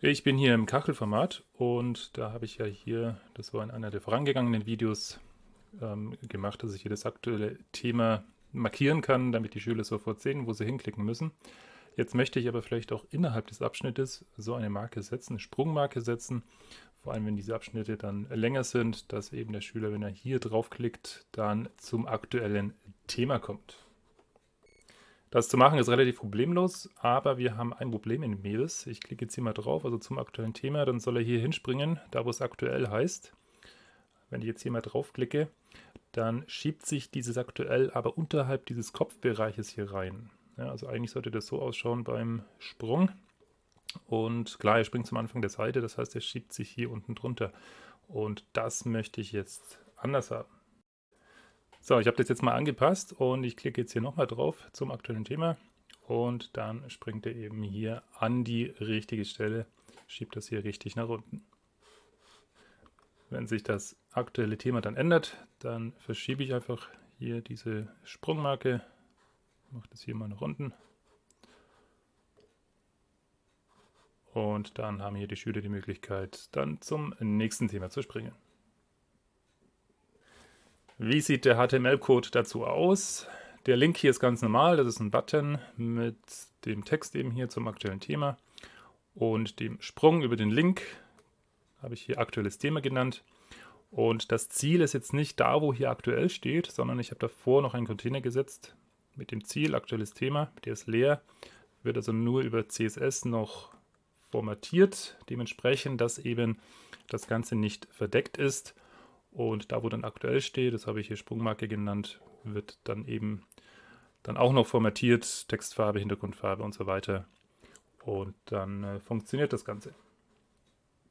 Ich bin hier im Kachelformat und da habe ich ja hier, das war in einer der vorangegangenen Videos, ähm, gemacht, dass ich hier das aktuelle Thema markieren kann, damit die Schüler sofort sehen, wo sie hinklicken müssen. Jetzt möchte ich aber vielleicht auch innerhalb des Abschnittes so eine Marke setzen, eine Sprungmarke setzen, vor allem wenn diese Abschnitte dann länger sind, dass eben der Schüler, wenn er hier draufklickt, dann zum aktuellen Thema kommt. Das zu machen ist relativ problemlos, aber wir haben ein Problem in Mevis. Ich klicke jetzt hier mal drauf, also zum aktuellen Thema, dann soll er hier hinspringen, da wo es aktuell heißt. Wenn ich jetzt hier mal draufklicke, dann schiebt sich dieses aktuell aber unterhalb dieses Kopfbereiches hier rein. Ja, also eigentlich sollte das so ausschauen beim Sprung. Und klar, er springt zum Anfang der Seite, das heißt, er schiebt sich hier unten drunter. Und das möchte ich jetzt anders haben. So, ich habe das jetzt mal angepasst und ich klicke jetzt hier nochmal drauf zum aktuellen Thema und dann springt er eben hier an die richtige Stelle, schiebt das hier richtig nach unten. Wenn sich das aktuelle Thema dann ändert, dann verschiebe ich einfach hier diese Sprungmarke, mache das hier mal nach unten und dann haben hier die Schüler die Möglichkeit, dann zum nächsten Thema zu springen. Wie sieht der HTML-Code dazu aus? Der Link hier ist ganz normal, das ist ein Button mit dem Text eben hier zum aktuellen Thema und dem Sprung über den Link habe ich hier aktuelles Thema genannt. Und das Ziel ist jetzt nicht da, wo hier aktuell steht, sondern ich habe davor noch einen Container gesetzt mit dem Ziel, aktuelles Thema, der ist leer, wird also nur über CSS noch formatiert, dementsprechend, dass eben das Ganze nicht verdeckt ist und da, wo dann aktuell steht, das habe ich hier Sprungmarke genannt, wird dann eben dann auch noch formatiert, Textfarbe, Hintergrundfarbe und so weiter. Und dann äh, funktioniert das Ganze.